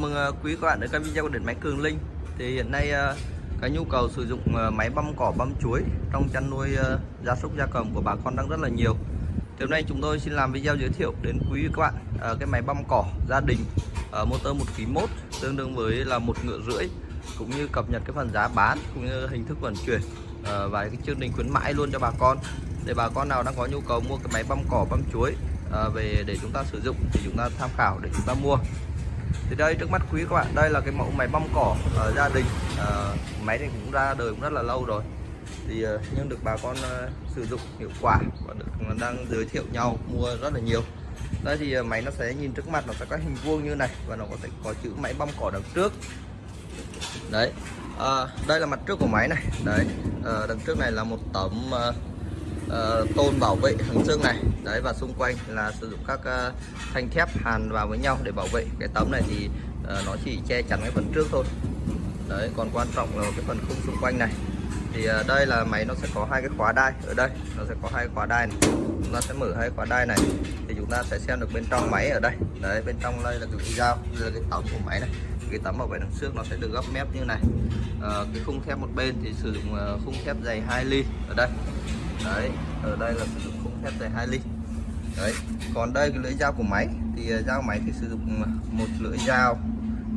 mừng ờ, quý các bạn đến kênh video của điện máy Cường Linh. Thì hiện nay ờ, cái nhu cầu sử dụng ờ, máy băm cỏ, băm chuối trong chăn nuôi gia súc, gia cầm của bà con đang rất là nhiều. Thì hôm nay chúng tôi xin làm video giới thiệu đến quý các bạn cái máy băm cỏ gia đình motor 1 kg mốt tương đương với là một ngựa rưỡi, cũng như cập nhật cái phần giá bán cũng như hình thức vận chuyển và cái chương trình khuyến mãi luôn cho bà con. Để bà con nào đang có nhu cầu mua cái máy băm cỏ, băm chuối về để chúng ta sử dụng thì chúng ta tham khảo để chúng ta mua thì đây trước mắt quý các bạn đây là cái mẫu máy băm cỏ ở gia đình. À, máy này cũng ra đời cũng rất là lâu rồi. Thì ờ, nhưng được bà con ờ, sử dụng hiệu quả và được đang giới thiệu nhau mua rất là nhiều. Đây thì máy nó sẽ nhìn trước mặt nó sẽ có hình vuông như này và nó có thể có chữ máy băm cỏ đằng trước. Đấy à, đây là mặt trước của máy này. Đấy à, đằng trước này là một tấm uh, tôn bảo vệ hàng xương này. Đấy và xung quanh là sử dụng các uh, thanh thép hàn vào với nhau để bảo vệ. Cái tấm này thì uh, nó chỉ che chắn cái phần trước thôi. Đấy còn quan trọng là cái phần khung xung quanh này. Thì uh, đây là máy nó sẽ có hai cái khóa đai. Ở đây nó sẽ có hai khóa đai này. Chúng ta sẽ mở hai khóa đai này. Thì chúng ta sẽ xem được bên trong máy ở đây. Đấy bên trong đây là cái dao đây là cái tấm của máy này. Cái tấm bảo vệ đằng trước nó sẽ được gấp mép như này. À, cái khung thép một bên thì sử dụng khung thép dày 2 ly ở đây đấy ở đây là sử dụng khung thép dày 2 ly. Đấy còn đây cái lưỡi dao của máy thì ờ, dao máy thì sử dụng ờ, một lưỡi dao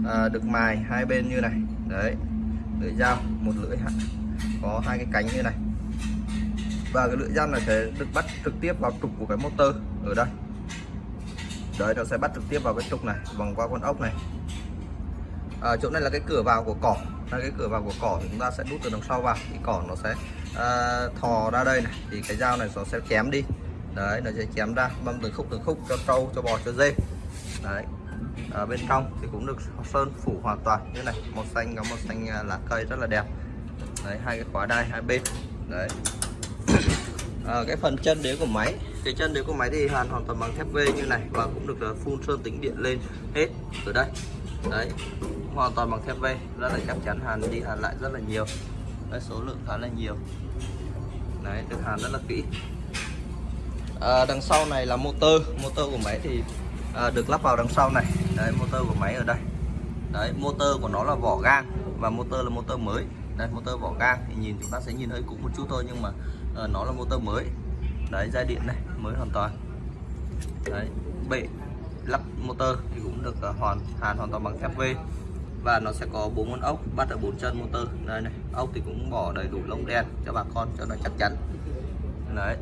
à, được mài hai bên như này. Đấy lưỡi dao một lưỡi có hai cái cánh như này. Và cái lưỡi dao này sẽ được bắt trực tiếp vào trục của cái motor ở đây. Đấy nó sẽ bắt trực tiếp vào cái trục này vòng qua con ốc này. À, chỗ này là cái cửa vào của cỏ. Đây cái cửa vào của cỏ thì chúng ta sẽ đút từ đằng sau vào thì cỏ nó sẽ uh, thò ra đây này thì cái dao này nó sẽ chém đi. Đấy nó sẽ chém ra băm từng khúc từng khúc cho trâu cho bò cho dê. Đấy ở bên trong thì cũng được sơn phủ hoàn toàn như này. Màu xanh có màu xanh à, lá cây rất là đẹp. Đấy hai cái khóa đai hai bên. Đấy. À, cái phần chân đế của máy cái chân đế của máy thì hàn hoàn toàn bằng thép V như này và cũng được à, phun sơn tính điện lên hết ở đây. Đấy hoàn toàn bằng thép V rất là chắc chắn hàn đi hàn lại rất là nhiều đấy, số lượng khá là nhiều. Đấy được hàn rất là kỹ. À, đằng sau này là motor. Motor của máy thì à, được lắp vào đằng sau này. Đấy motor của máy ở đây. Đấy motor của nó là vỏ gang và motor là motor mới. Đây motor vỏ gang thì nhìn chúng ta sẽ nhìn hơi cũ một chút thôi nhưng mà à, nó là motor mới. Đấy dây điện này mới hoàn toàn. Đấy bệ lắp motor thì cũng được ờ, hoàn hàn hoàn toàn bằng thép V và nó sẽ có bốn con ốc bắt ở bốn chân motor. Đây này, ốc thì cũng bỏ đầy đủ lông đen cho bà con cho nó chắc chắn. Đấy.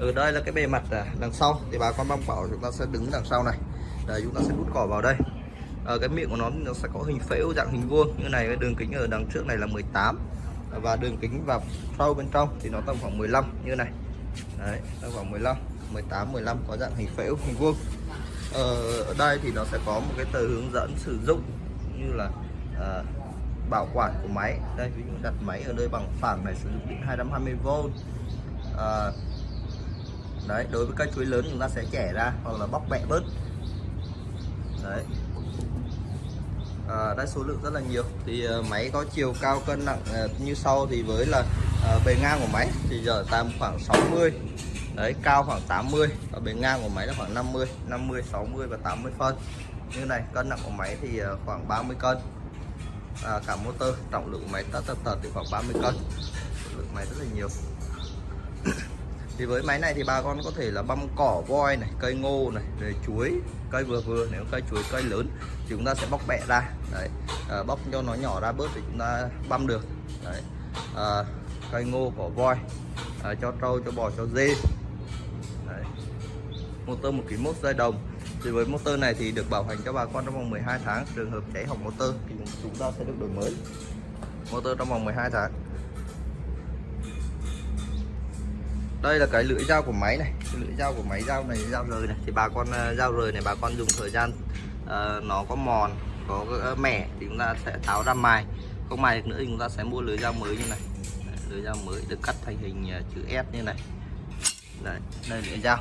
Ở ừ, đây là cái bề mặt à, đằng sau. Thì bà con mong bảo chúng ta sẽ đứng đằng sau này. Đấy, chúng ta sẽ đút cỏ vào đây. Ở cái miệng của nó nó sẽ có hình phễu, dạng hình vuông. Như này, cái đường kính ở đằng trước này là 18 và đường kính vào sâu bên trong thì nó tầm khoảng 15 như này. Đấy, tầm khoảng 15 18 15 có dạng hình phễu, hình vuông. Ờ, ở đây thì nó sẽ có một cái tờ hướng dẫn sử dụng như là à, bảo quản của máy. Đây ví dụ đặt máy ở nơi bằng phẳng này sử dụng điện 220V à, ờ, đấy đối với cây chuối lớn chúng ta sẽ chẻ ra hoặc là bóc bẹ bớt. Đấy. À, đây số lượng rất là nhiều. Thì à, máy có chiều cao cân nặng à, như sau thì với là à, bề ngang của máy thì giờ tầm khoảng 60 đấy cao khoảng 80 và bề ngang của máy là khoảng 50 50 60 và 80 phân. Như này cân nặng của máy thì ờ, khoảng 30 cân. À, cả motor trọng lượng của máy tất tật tật thì khoảng 30 cân. Số lượng máy rất là nhiều. Thì với máy này thì bà con có thể là băm cỏ voi này cây ngô này rồi chuối cây vừa vừa. Nếu cây chuối cây lớn thì chúng ta sẽ bóc bẹ ra. Đấy à, bóc cho nó nhỏ ra bớt thì chúng ta băm được. Đấy à, cây ngô cỏ voi à, cho trâu cho bò cho dê motor một kg mốt dây đồng. Thì với motor này thì được bảo hành cho bà con trong vòng 12 tháng. Trường hợp cháy hỏng motor thì chúng ta sẽ được đổi mới. Motor trong vòng 12 tháng. Đây là cái lưỡi dao của máy này. Cái lưỡi dao của máy dao này dao rời này. Thì bà con à, dao rời này bà con dùng thời gian uh, nó có mòn có à, mẻ thì chúng ta sẽ tháo ra mài. Không mài được nữa thì chúng ta sẽ mua lưỡi dao mới như này. Lưỡi dao mới được cắt thành hình chữ S như này. Đấy, đây lưỡi dao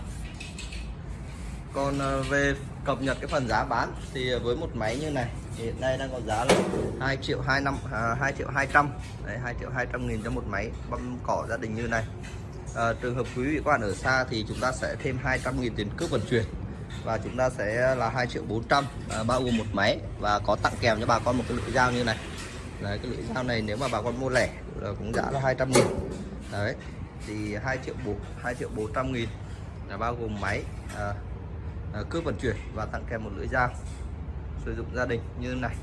còn à, về cập nhật cái phần giá bán thì à, với một máy như này thì hiện nay đang có giá là 2 triệu 2 năm à, 2 triệu 200 đấy 2 triệu 200 nghìn cho một máy băm cỏ gia đình như này. À, trường hợp quý vị các bạn ở xa thì chúng ta sẽ thêm 200 nghìn tiền cước vận chuyển và chúng ta sẽ là 2 triệu 400 à, bao gồm một máy và có tặng kèm cho bà con một cái lưỡi dao như này. Đấy cái lưỡi dao này nếu mà bà con mua lẻ là cũng giá là 200 nghìn. Đấy thì 2 triệu 4 2 triệu 400 nghìn là bao gồm máy à, Ờ, cước vận chuyển và tặng kèm một lưỡi dao. Sử dụng gia đình như này.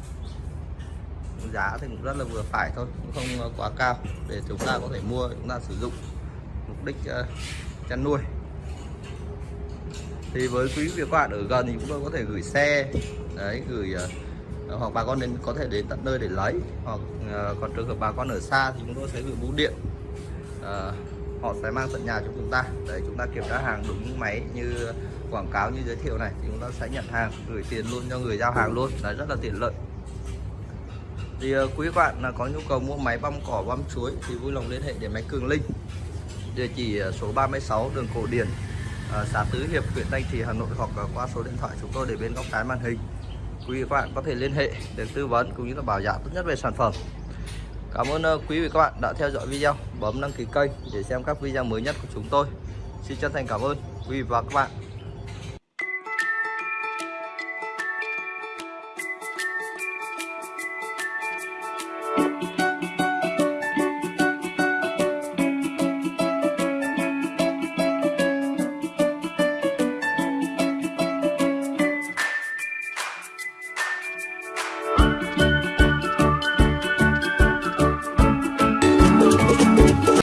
Giá thì cũng rất là vừa phải thôi cũng không ờ, quá cao. Để chúng ta có thể mua chúng ta sử dụng mục đích uh, chăn nuôi. Thì với quý vị các bạn ở gần thì chúng tôi có thể gửi xe đấy gửi uh, hoặc bà con đến có thể đến tận nơi để lấy. Hoặc uh, còn trường hợp bà con ở xa thì chúng tôi sẽ gửi bưu điện. Uh, họ sẽ mang tận nhà cho chúng ta. Để chúng ta kiểm tra hàng đúng máy như quảng cáo như giới thiệu này thì chúng ta sẽ nhận hàng gửi tiền luôn cho người giao hàng luôn. Đấy rất là tiện lợi. Thì uh, quý bạn là có nhu cầu mua máy băm cỏ băm chuối thì vui lòng liên hệ để máy Cường Linh. Địa chỉ ờ, số 36 đường Cổ Điển uh, xã Tứ Hiệp huyện Thanh Trì Hà Nội hoặc uh, qua số điện thoại chúng tôi để bên góc trái màn hình. Quý vị các bạn có thể liên hệ để tư vấn cũng như là bảo giá tốt nhất về sản phẩm. Cảm ơn uh, quý vị các bạn đã theo dõi video. Bấm đăng ký kênh để xem các video mới nhất của chúng tôi. Xin chân thành cảm ơn quý vị và các bạn.